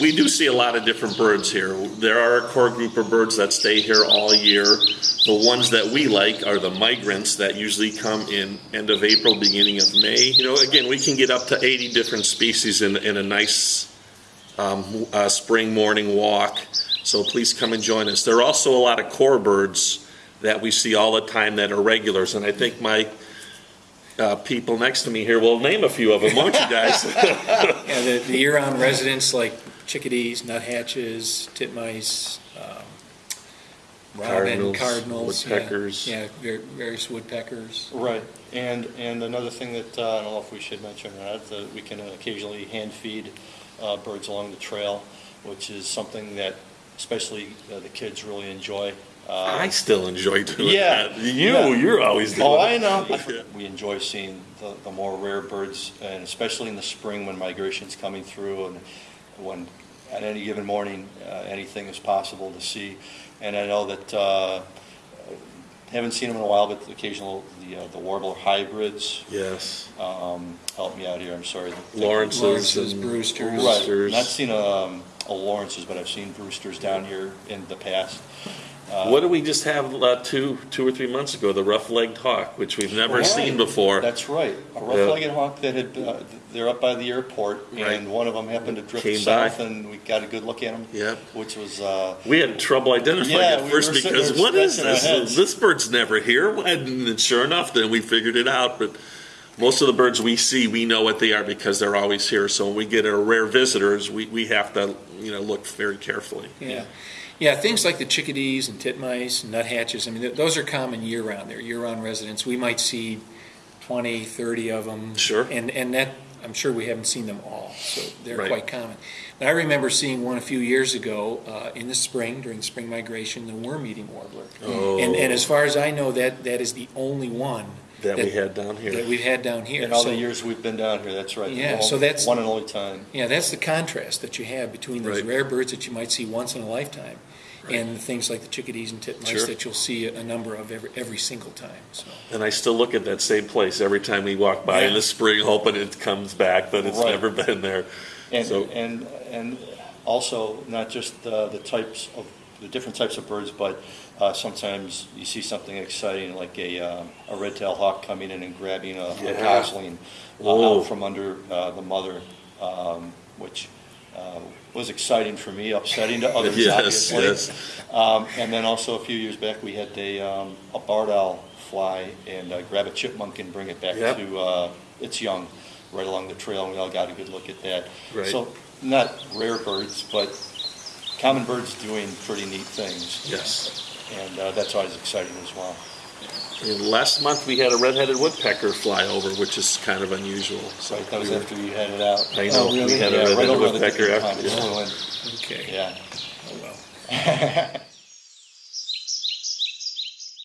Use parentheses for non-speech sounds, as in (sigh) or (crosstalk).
we- do see a lot of different birds here. There are a core group of birds that stay here all year. The ones that we like are the migrants that usually come in end of April, beginning of May. You know, again, we can get up to 80 different species in, in a nice um, uh, spring morning walk. So please come and join us. There are also a lot of core birds that we see all the time that are regulars, and I think my uh, people next to me here will name a few of them, won't you guys? (laughs) Yeah, the, the year-round residents like chickadees, nuthatches, titmice, um, robin, Cardinals, cardinals. yeah, woodpeckers. Yeah, var- various woodpeckers. Right, and, and another thing that, uh, I don't know if we should mention or not, that we can occasionally hand feed uh, birds along the trail, which is something that especially uh, the kids really enjoy. Uh, I still enjoy doing Yeah, that. You, yeah. you're always doing Oh, I know. (laughs) Yeah. We enjoy seeing the, the more rare birds, and especially in the spring when migration's coming through and when, at any given morning, uh, anything is possible to see. And I know that, uh, haven't seen them in a while, but the occasional, the, uh, the warbler hybrids, Yes. um, help me out here, I'm sorry. Lawrence's Lawrence's, and Brewsters. Right, Roosters. not seen, um, a Lawrence's, but I've seen Brewsters down here in the past. Uh, What did we just have uh, two, two or three months ago? The rough-legged hawk, which we've never Right. seen before. That's right. A rough-legged hawk that had, uh, they're up by the airport, Right. and one of them happened to drift Came by. south, and we got a good look at him. Yep. Which was, uh, We had trouble identifying Yeah, it we first were sitting because there what is scratching our this? heads. This bird's never here. And then sure enough, then we figured it out. But most of the birds we see, we know what they are because they're always here. So when we get a rare visitors, we, we have to, you know, look very carefully. Yeah. Yeah, things like the chickadees and titmice and nuthatches, I mean, th- those are common year-round. They're year-round residents. We might see 20, 30 of them. Sure. And, and that, I'm sure we haven't seen them all, so they're Right. quite common. But I remember seeing one a few years ago uh, in the spring, during spring migration, the worm-eating warbler. Oh. And, and as far as I know, that, that is the only one That we had down here. that here. we've had down here. in all the years we've been down here, that's right. Yeah, The so that's- One and only time. Yeah, that's the contrast that you have between those Right. rare birds that you might see once in a lifetime Right. and things like the chickadees and titmice Sure. that you'll see a number of every, every single time, so. And I still look at that same place every time we walk by in Yeah. the spring, hoping it comes back, but it's Right. never been there. And, So- and, and also, not just uh, the types of, the different types of birds, but uh, sometimes you see something exciting, like a, uh, a red-tailed hawk coming in and grabbing a a gosling uh, out from under uh, the mother, um, which uh, was exciting for me, upsetting to (laughs) others, Yes, obviously. yes. Um, And then also, a few years back, we had a, um, a barred owl fly and uh, grab a chipmunk and bring it back Yep. to uh, its young, right along the trail, and we all got a good look at that. Right. So, not rare birds, but common birds doing pretty neat things. Yes. And uh, that's always exciting as well. And last month, we had a red-headed woodpecker fly over, which is kind of unusual. So So that was we after you had it out. I know, Oh, we had a Yeah, right red-headed the woodpecker after- it. Okay. Yeah. Oh, well. (laughs)